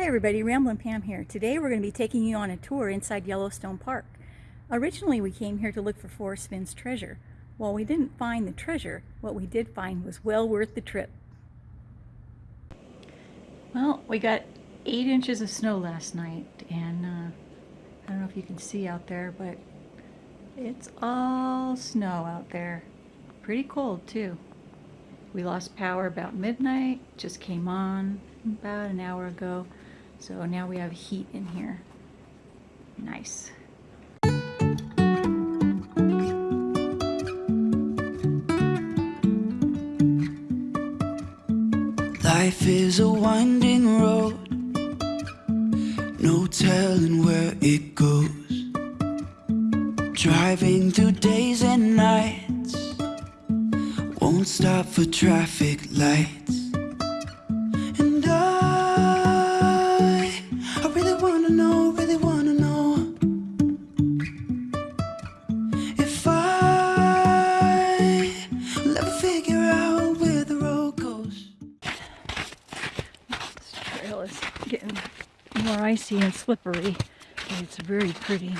Hi everybody, Ramblin' Pam here. Today we're going to be taking you on a tour inside Yellowstone Park. Originally we came here to look for Forrest Fenn's treasure. While we didn't find the treasure, what we did find was well worth the trip. Well, we got eight inches of snow last night and uh, I don't know if you can see out there, but it's all snow out there. Pretty cold too. We lost power about midnight, just came on about an hour ago. So now we have heat in here. Nice. Life is a winding road, no telling where it goes. Driving through days and nights, won't stop for traffic lights. Icy and slippery, but it's very pretty.